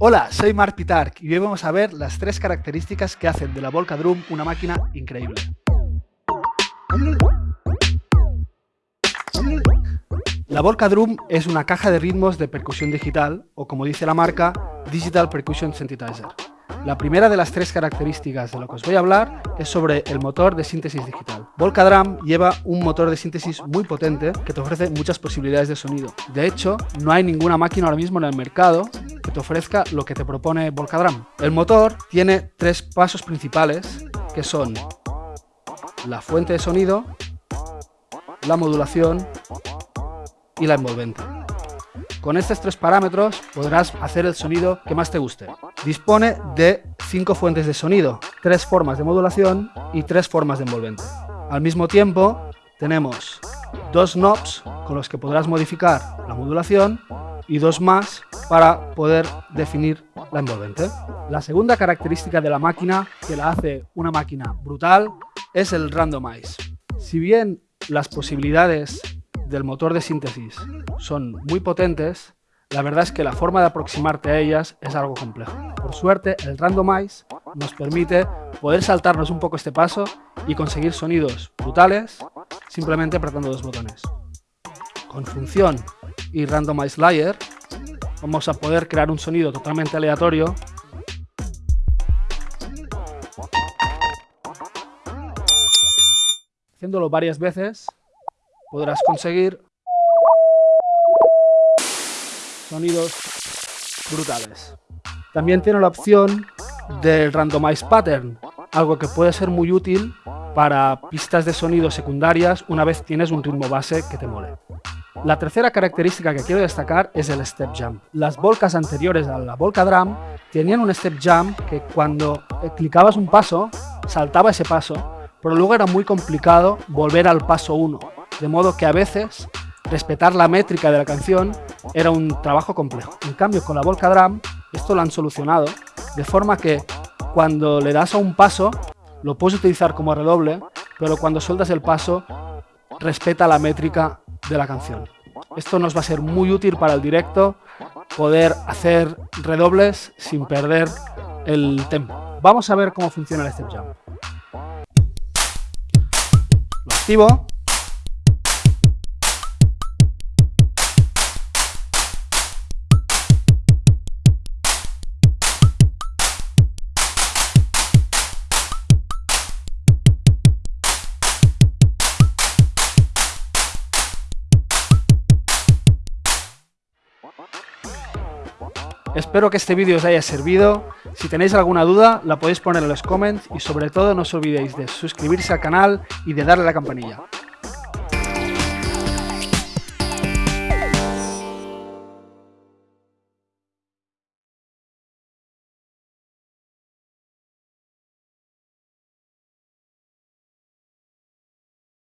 Hola, soy Mark Pitark y hoy vamos a ver las tres características que hacen de la Volca Drum una máquina increíble. La Volca Drum es una caja de ritmos de percusión digital, o como dice la marca, Digital Percussion Synthesizer. La primera de las tres características de lo que os voy a hablar es sobre el motor de síntesis digital. Volca Drum lleva un motor de síntesis muy potente que te ofrece muchas posibilidades de sonido. De hecho, no hay ninguna máquina ahora mismo en el mercado te ofrezca lo que te propone Volca Drum. El motor tiene tres pasos principales que son la fuente de sonido, la modulación y la envolvente. Con estos tres parámetros podrás hacer el sonido que más te guste. Dispone de cinco fuentes de sonido, tres formas de modulación y tres formas de envolvente. Al mismo tiempo tenemos dos knobs con los que podrás modificar la modulación y dos más para poder definir la envolvente. La segunda característica de la máquina que la hace una máquina brutal es el randomize. Si bien las posibilidades del motor de síntesis son muy potentes, la verdad es que la forma de aproximarte a ellas es algo complejo. Por suerte, el Randomize nos permite poder saltarnos un poco este paso y conseguir sonidos brutales simplemente apretando dos botones. Con función y Randomize Layer vamos a poder crear un sonido totalmente aleatorio haciéndolo varias veces podrás conseguir sonidos brutales. También tiene la opción del Randomize Pattern, algo que puede ser muy útil para pistas de sonido secundarias una vez tienes un ritmo base que te mole. La tercera característica que quiero destacar es el Step Jump. Las volcas anteriores a la Volca Drum tenían un Step Jump que cuando clicabas un paso, saltaba ese paso, pero luego era muy complicado volver al paso 1 de modo que a veces respetar la métrica de la canción era un trabajo complejo. En cambio, con la Volca Drum esto lo han solucionado, de forma que cuando le das a un paso, lo puedes utilizar como redoble, pero cuando sueltas el paso, respeta la métrica de la canción. Esto nos va a ser muy útil para el directo, poder hacer redobles sin perder el tempo. Vamos a ver cómo funciona el step jump. Lo activo Espero que este vídeo os haya servido. Si tenéis alguna duda, la podéis poner en los comments y sobre todo no os olvidéis de suscribirse al canal y de darle a la campanilla.